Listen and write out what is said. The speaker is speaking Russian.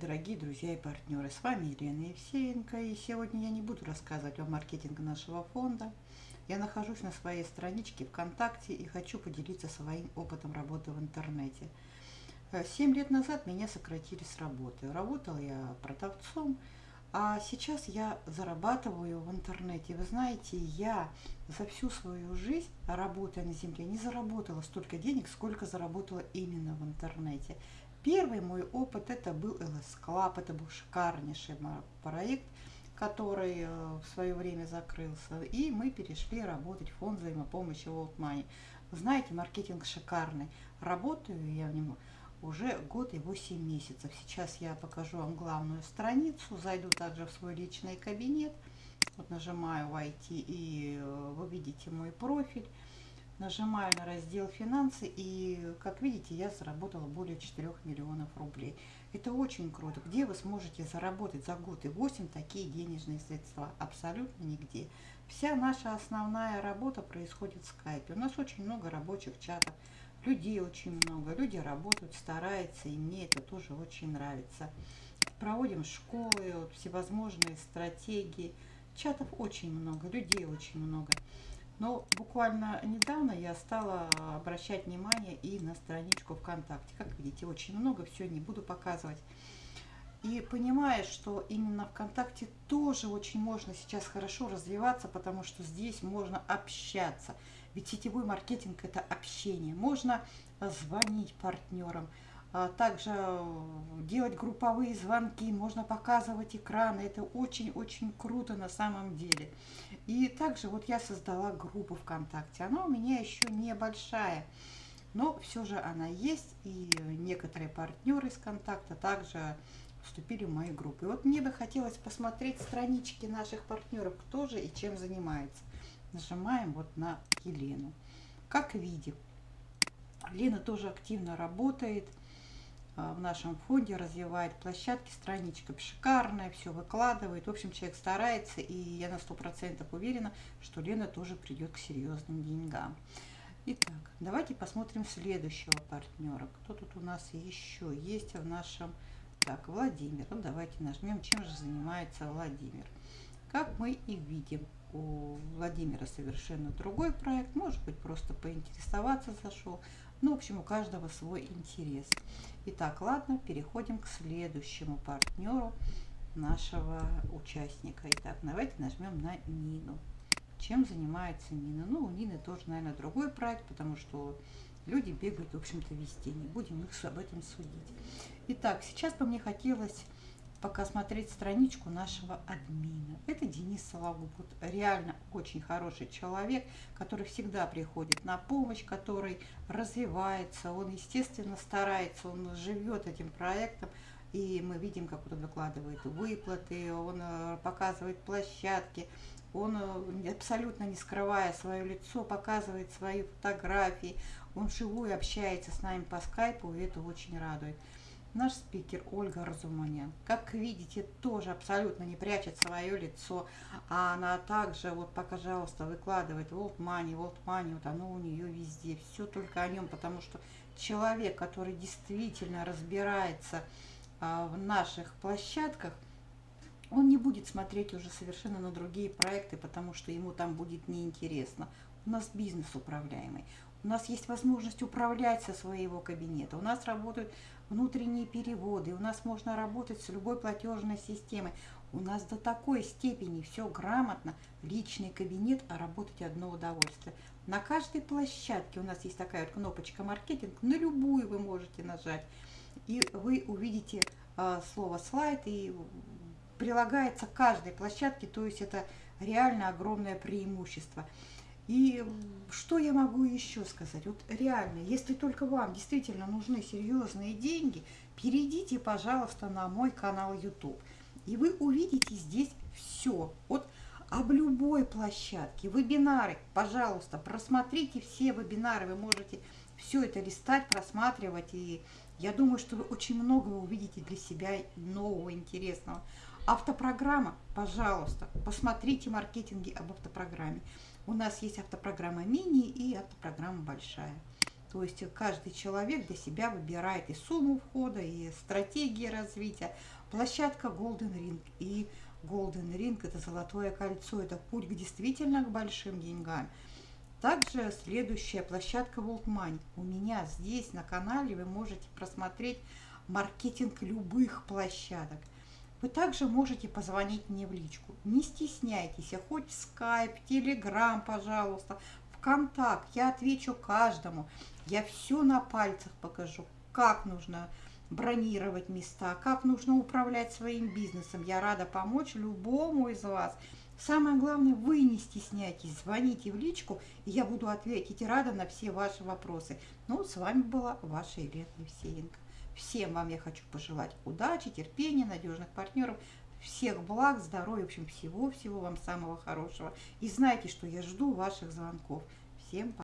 Дорогие друзья и партнеры, с вами Елена Евсеенко, и сегодня я не буду рассказывать о маркетинге нашего фонда. Я нахожусь на своей страничке ВКонтакте и хочу поделиться своим опытом работы в интернете. Э, семь лет назад меня сократили с работы. Работала я продавцом, а сейчас я зарабатываю в интернете. Вы знаете, я за всю свою жизнь, работая на земле, не заработала столько денег, сколько заработала именно в интернете. Первый мой опыт это был LS Club, это был шикарнейший проект, который э, в свое время закрылся, и мы перешли работать в фонд взаимопомощи World Money. Знаете, маркетинг шикарный. Работаю я в нем уже год и 8 месяцев. Сейчас я покажу вам главную страницу, зайду также в свой личный кабинет, вот нажимаю «Войти» и э, вы видите мой профиль нажимаю на раздел «Финансы» и, как видите, я заработала более 4 миллионов рублей. Это очень круто. Где вы сможете заработать за год и 8 такие денежные средства? Абсолютно нигде. Вся наша основная работа происходит в скайпе. У нас очень много рабочих чатов, людей очень много. Люди работают, стараются, и мне это тоже очень нравится. Проводим школы, всевозможные стратегии. Чатов очень много, людей очень много. Но буквально недавно я стала обращать внимание и на страничку ВКонтакте. Как видите, очень много, все не буду показывать. И понимая, что именно ВКонтакте тоже очень можно сейчас хорошо развиваться, потому что здесь можно общаться. Ведь сетевой маркетинг – это общение. Можно звонить партнерам, также э, делать групповые звонки, можно показывать экраны. Это очень-очень круто на самом деле. И также вот я создала группу ВКонтакте. Она у меня еще небольшая, но все же она есть. И некоторые партнеры из контакта также вступили в мою группу. И вот мне бы хотелось посмотреть странички наших партнеров, кто же и чем занимается. Нажимаем вот на Елену. Как видим, Лена тоже активно работает – а, в нашем фонде развивает площадки, страничка шикарная, все выкладывает. В общем, человек старается, и я на сто процентов уверена, что Лена тоже придет к серьезным деньгам. Итак, давайте посмотрим следующего партнера. Кто тут у нас еще есть в нашем... Так, Владимир. Ну, давайте нажмем, чем же занимается Владимир. Как мы и видим, у Владимира совершенно другой проект. Может быть, просто поинтересоваться зашел. Ну, в общем, у каждого свой интерес. Итак, ладно, переходим к следующему партнеру нашего участника. Итак, давайте нажмем на Нину. Чем занимается Нина? Ну, у Нины тоже, наверное, другой проект, потому что люди бегают, в общем-то, везде. Не будем их об этом судить. Итак, сейчас бы мне хотелось пока смотреть страничку нашего админа. Это Денис Сологуб. Реально очень хороший человек, который всегда приходит на помощь, который развивается, он, естественно, старается, он живет этим проектом, и мы видим, как он выкладывает выплаты, он э, показывает площадки, он э, абсолютно не скрывая свое лицо, показывает свои фотографии, он живую общается с нами по скайпу, и это очень радует. Наш спикер Ольга Разуманян, как видите, тоже абсолютно не прячет свое лицо, а она также, вот, пожалуйста, выкладывает World Money, World Money, вот оно у нее везде, все только о нем, потому что человек, который действительно разбирается а, в наших площадках, он не будет смотреть уже совершенно на другие проекты, потому что ему там будет неинтересно. У нас бизнес управляемый. У нас есть возможность управлять со своего кабинета. У нас работают внутренние переводы. У нас можно работать с любой платежной системой. У нас до такой степени все грамотно. Личный кабинет, а работать одно удовольствие. На каждой площадке у нас есть такая вот кнопочка «Маркетинг». На любую вы можете нажать. И вы увидите э, слово «слайд» и прилагается к каждой площадке. То есть это реально огромное преимущество. И что я могу еще сказать? Вот реально, если только вам действительно нужны серьезные деньги, перейдите, пожалуйста, на мой канал YouTube. И вы увидите здесь все. Вот об любой площадке, вебинары, пожалуйста, просмотрите все вебинары, вы можете все это листать, просматривать, и я думаю, что вы очень много увидите для себя нового, интересного. Автопрограмма, пожалуйста, посмотрите маркетинги об автопрограмме. У нас есть автопрограмма мини и автопрограмма большая. То есть каждый человек для себя выбирает и сумму входа, и стратегии развития. Площадка Golden Ring. И Golden Ring – это золотое кольцо, это путь к действительно к большим деньгам. Также следующая площадка World Money. У меня здесь на канале вы можете просмотреть маркетинг любых площадок. Вы также можете позвонить мне в личку. Не стесняйтесь, хоть Skype, Telegram, пожалуйста, ВКонтакт. Я отвечу каждому. Я все на пальцах покажу, как нужно бронировать места, как нужно управлять своим бизнесом. Я рада помочь любому из вас. Самое главное, вы не стесняйтесь, звоните в личку, и я буду ответить рада на все ваши вопросы. Ну, с вами была ваша Елена Евсеенко. Всем вам я хочу пожелать удачи, терпения, надежных партнеров, всех благ, здоровья, в общем, всего-всего вам самого хорошего. И знайте, что я жду ваших звонков. Всем пока.